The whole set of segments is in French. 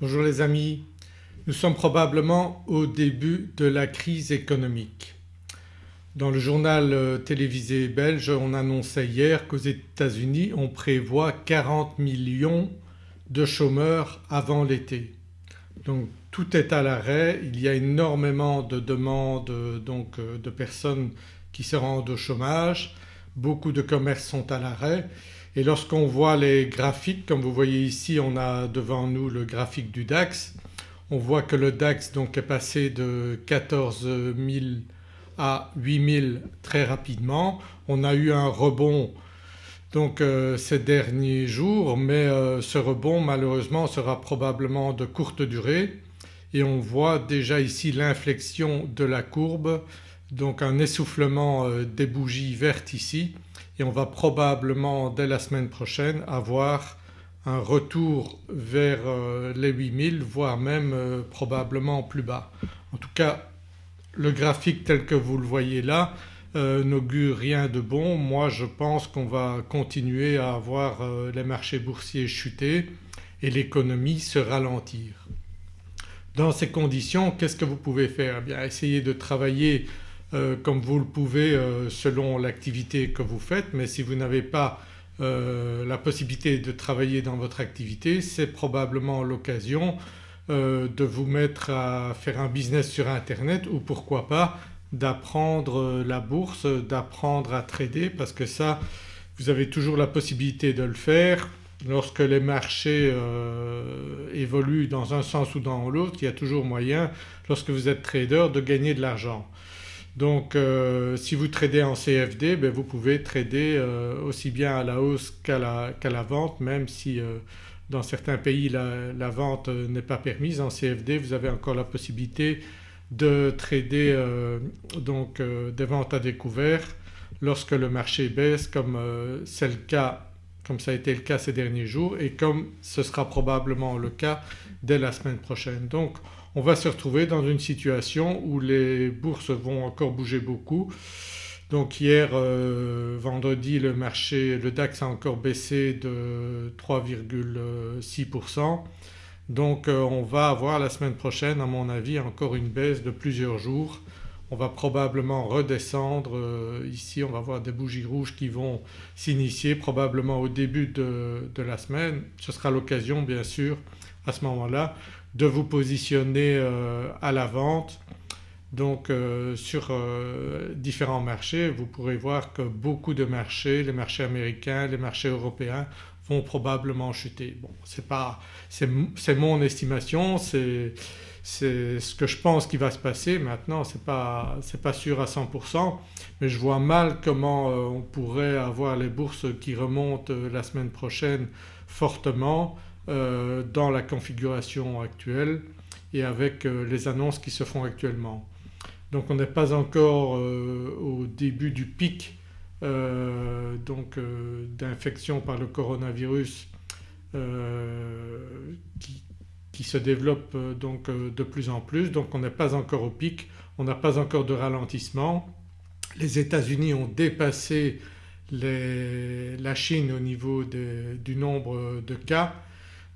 Bonjour les amis, nous sommes probablement au début de la crise économique. Dans le journal euh, télévisé belge on annonçait hier qu'aux États-Unis on prévoit 40 millions de chômeurs avant l'été. Donc tout est à l'arrêt, il y a énormément de demandes donc euh, de personnes qui se rendent au chômage, beaucoup de commerces sont à l'arrêt et lorsqu'on voit les graphiques comme vous voyez ici on a devant nous le graphique du DAX, on voit que le DAX donc est passé de 14 000 à 8 000 très rapidement. On a eu un rebond donc euh, ces derniers jours mais euh, ce rebond malheureusement sera probablement de courte durée. Et on voit déjà ici l'inflexion de la courbe donc un essoufflement euh, des bougies vertes ici et on va probablement dès la semaine prochaine avoir un retour vers euh, les 8000 voire même euh, probablement plus bas. En tout cas le graphique tel que vous le voyez là euh, n'augure rien de bon. Moi je pense qu'on va continuer à voir les marchés boursiers chuter et l'économie se ralentir. Dans ces conditions qu'est-ce que vous pouvez faire? Eh bien essayez de travailler euh, comme vous le pouvez euh, selon l'activité que vous faites mais si vous n'avez pas euh, la possibilité de travailler dans votre activité c'est probablement l'occasion de vous mettre à faire un business sur internet ou pourquoi pas d'apprendre la bourse, d'apprendre à trader parce que ça vous avez toujours la possibilité de le faire. Lorsque les marchés évoluent dans un sens ou dans l'autre il y a toujours moyen lorsque vous êtes trader de gagner de l'argent. Donc euh, si vous tradez en CFD ben, vous pouvez trader euh, aussi bien à la hausse qu'à la, vente même si euh, dans certains pays la, vente n'est pas permise. En CFD vous avez encore la possibilité de trader donc des ventes à découvert lorsque le marché baisse comme c'est le cas comme ça a été le cas ces derniers jours et comme ce sera probablement le cas dès la semaine prochaine. Donc on va se retrouver dans une situation où les bourses vont encore bouger beaucoup. Donc hier euh, vendredi le marché, le DAX a encore baissé de 3,6% donc euh, on va avoir la semaine prochaine à mon avis encore une baisse de plusieurs jours. On va probablement redescendre euh, ici on va voir des bougies rouges qui vont s'initier probablement au début de, de la semaine. Ce sera l'occasion bien sûr à ce moment-là de vous positionner euh, à la vente. Donc euh, sur euh, différents marchés vous pourrez voir que beaucoup de marchés, les marchés américains, les marchés européens vont probablement chuter. Bon c'est mon estimation, c'est ce que je pense qui va se passer maintenant. Ce n'est pas, pas, sûr à 100% mais je vois mal comment on pourrait avoir les bourses qui remontent la semaine prochaine fortement dans la configuration actuelle et avec euh, les annonces qui se font actuellement. Donc on n'est pas encore euh, au début du pic d'infection par le coronavirus qui, qui, se développe donc de plus en plus donc on n'est pas encore au pic, on n'a pas encore de ralentissement. Les États-Unis ont dépassé la Chine au niveau du nombre de cas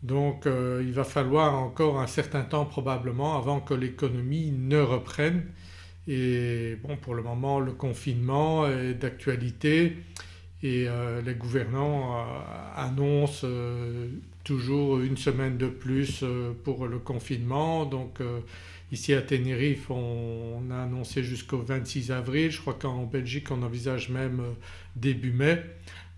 donc euh, il va falloir encore un certain temps probablement avant que l'économie ne reprenne. Et bon pour le moment le confinement est d'actualité. Et euh, les gouvernants euh, annoncent toujours une semaine de plus pour le confinement. Donc ici à Tenerife on, a annoncé jusqu'au 26 avril, je crois qu'en Belgique on envisage même début mai.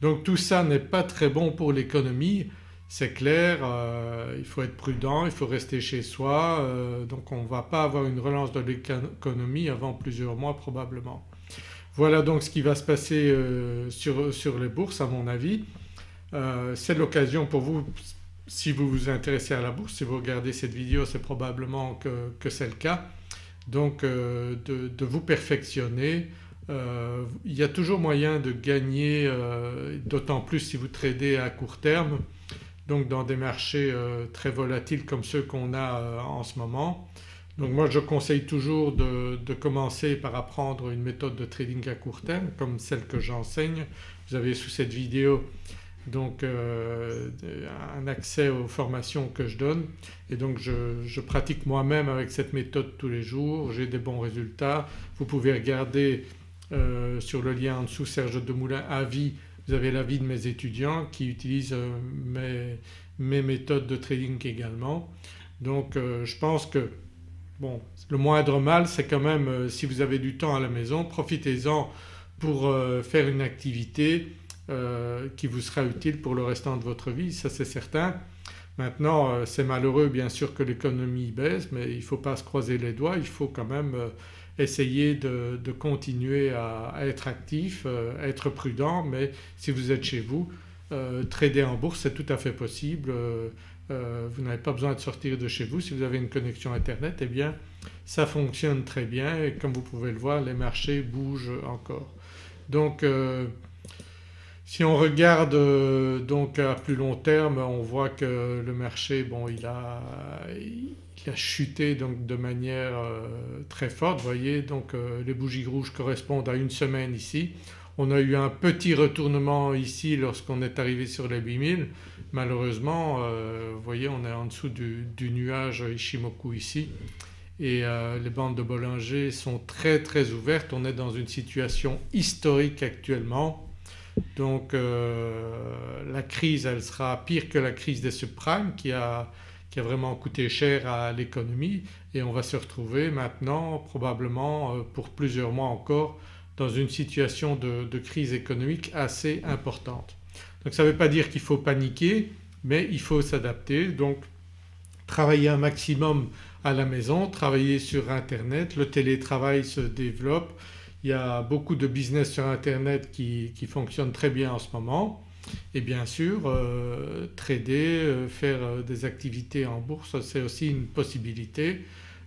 Donc tout ça n'est pas très bon pour l'économie c'est clair, euh, il faut être prudent, il faut rester chez soi euh, donc on ne va pas avoir une relance de l'économie avant plusieurs mois probablement. Voilà donc ce qui va se passer euh, sur, les bourses à mon avis. c'est l'occasion pour vous si vous vous intéressez à la bourse, si vous regardez cette vidéo c'est probablement que, c'est le cas donc de, de, vous perfectionner. il y a toujours moyen de gagner d'autant plus si vous tradez à court terme donc dans des marchés euh, très volatiles comme ceux qu'on a euh, en ce moment. Donc moi je conseille toujours de, commencer par apprendre une méthode de trading à court terme comme celle que j'enseigne. Vous avez sous cette vidéo donc un accès aux formations que je donne et donc je, pratique moi-même avec cette méthode tous les jours, j'ai des bons résultats. Vous pouvez regarder sur le lien en dessous Serge Demoulin avis, vous avez l'avis de mes étudiants qui utilisent mes, mes méthodes de trading également. Donc je pense que Bon, le moindre mal c'est quand même euh, si vous avez du temps à la maison profitez-en pour euh, faire une activité euh, qui vous sera utile pour le restant de votre vie, ça c'est certain. Maintenant c'est malheureux bien sûr que l'économie baisse mais il ne faut pas se croiser les doigts, il faut quand même essayer de, continuer à, être actif, à être prudent mais si vous êtes chez vous trader en bourse c'est tout à fait possible. Euh, vous n'avez pas besoin de sortir de chez vous. Si vous avez une connexion internet eh bien ça fonctionne très bien et comme vous pouvez le voir les marchés bougent encore. Donc euh, si on regarde euh, donc à plus long terme on voit que le marché bon il a, a chuté donc de manière très forte. Vous voyez donc les bougies rouges correspondent à une semaine ici. On a eu un petit retournement ici lorsqu'on est arrivé sur les 8000 malheureusement euh, vous voyez on est en dessous du, nuage Ishimoku ici et euh, les bandes de Bollinger sont très très ouvertes, on est dans une situation historique actuellement donc euh, la crise elle sera pire que la crise des subprimes qui a, qui a vraiment coûté cher à l'économie. Et on va se retrouver maintenant probablement pour plusieurs mois encore dans une situation de crise économique assez importante. Donc ça ne veut pas dire qu'il faut paniquer mais il faut s'adapter. Donc travailler un maximum à la maison, travailler sur internet, le télétravail se développe, il y a beaucoup de business sur internet qui, qui fonctionnent très bien en ce moment et bien sûr euh, trader, euh, faire euh, des activités en bourse c'est aussi une possibilité.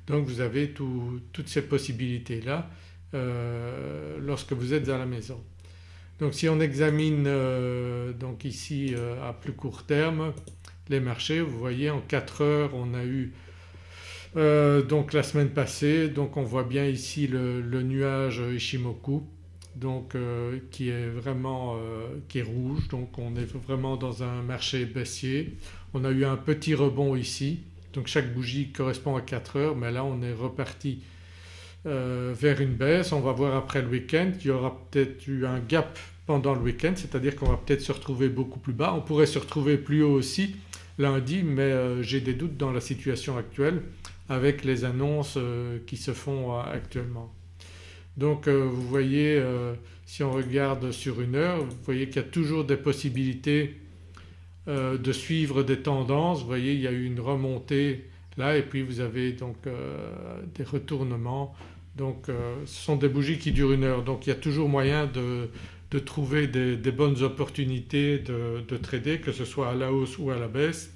Donc vous avez toutes ces possibilités là lorsque vous êtes à la maison. Donc si on examine donc ici à plus court terme les marchés vous voyez en 4 heures on a eu donc la semaine passée. Donc on voit bien ici le, nuage Ishimoku donc qui est vraiment qui est rouge donc on est vraiment dans un marché baissier. On a eu un petit rebond ici donc chaque bougie correspond à 4 heures mais là on est reparti euh, vers une baisse. On va voir après le week-end qu'il y aura peut-être eu un gap pendant le week-end c'est-à-dire qu'on va peut-être se retrouver beaucoup plus bas. On pourrait se retrouver plus haut aussi lundi mais euh, j'ai des doutes dans la situation actuelle avec les annonces euh, qui se font actuellement. Donc vous voyez si on regarde sur une heure vous voyez qu'il y a toujours des possibilités de suivre des tendances. Vous voyez il y a eu une remontée là et puis vous avez donc des retournements donc euh, ce sont des bougies qui durent une heure donc il y a toujours moyen de, trouver des, bonnes opportunités de, trader que ce soit à la hausse ou à la baisse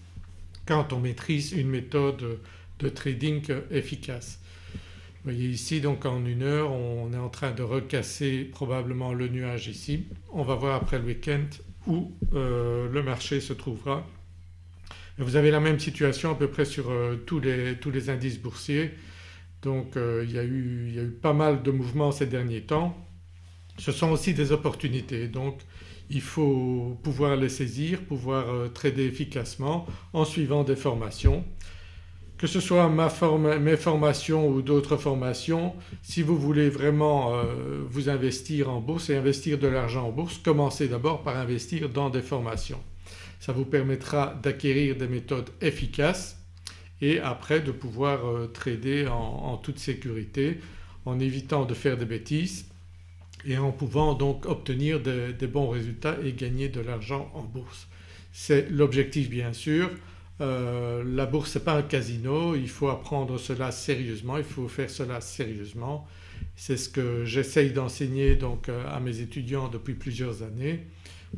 quand on maîtrise une méthode de trading efficace. Vous voyez ici donc en une heure on est en train de recasser probablement le nuage ici. On va voir après le week-end où euh, le marché se trouvera. vous avez la même situation à peu près sur euh, tous les indices boursiers donc euh, il y, a eu, pas mal de mouvements ces derniers temps. Ce sont aussi des opportunités donc il faut pouvoir les saisir, pouvoir trader efficacement en suivant des formations. Que ce soit mes formations ou d'autres formations, si vous voulez vraiment euh, vous investir en bourse et investir de l'argent en bourse, commencez d'abord par investir dans des formations. Ça vous permettra d'acquérir des méthodes efficaces et après de pouvoir euh, trader en, toute sécurité en évitant de faire des bêtises et en pouvant donc obtenir des, bons résultats et gagner de l'argent en bourse. C'est l'objectif bien sûr. Euh, la bourse n'est pas un casino, il faut apprendre cela sérieusement, il faut faire cela sérieusement. C'est ce que j'essaye d'enseigner donc euh, à mes étudiants depuis plusieurs années.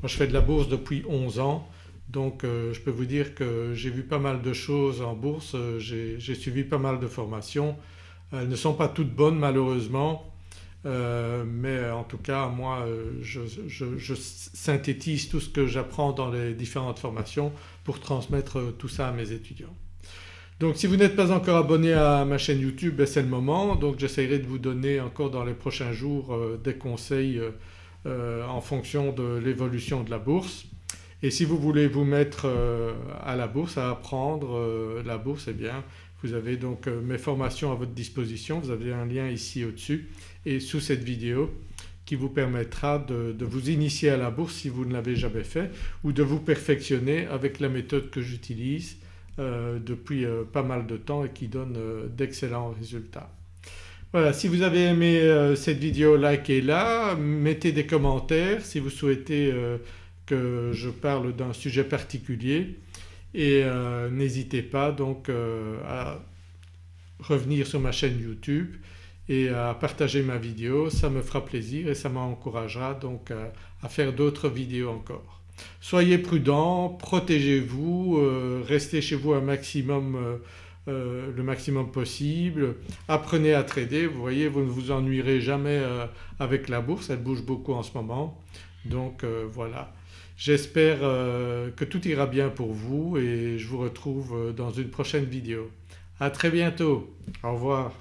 Moi je fais de la bourse depuis 11 ans donc euh, je peux vous dire que j'ai vu pas mal de choses en bourse, j'ai suivi pas mal de formations. Elles ne sont pas toutes bonnes malheureusement euh, mais en tout cas moi je, synthétise tout ce que j'apprends dans les différentes formations pour transmettre tout ça à mes étudiants. Donc si vous n'êtes pas encore abonné à ma chaîne YouTube ben, c'est le moment donc j'essaierai de vous donner encore dans les prochains jours des conseils en fonction de l'évolution de la bourse. Et si vous voulez vous mettre à la bourse, à apprendre la bourse, eh bien vous avez donc mes formations à votre disposition, vous avez un lien ici au-dessus et sous cette vidéo qui vous permettra de, vous initier à la bourse si vous ne l'avez jamais fait ou de vous perfectionner avec la méthode que j'utilise euh, depuis euh, pas mal de temps et qui donne euh, d'excellents résultats. Voilà si vous avez aimé cette vidéo likez-la, mettez des commentaires si vous souhaitez que je parle d'un sujet particulier. Et n'hésitez pas donc à revenir sur ma chaîne YouTube et à partager ma vidéo, ça me fera plaisir et ça m'encouragera donc à, faire d'autres vidéos encore. Soyez prudents, protégez-vous, euh, restez chez vous un maximum, euh, euh, le maximum possible, apprenez à trader, vous voyez vous ne vous ennuierez jamais avec la bourse, elle bouge beaucoup en ce moment. Donc voilà. J'espère que tout ira bien pour vous et je vous retrouve dans une prochaine vidéo. À très bientôt, au revoir.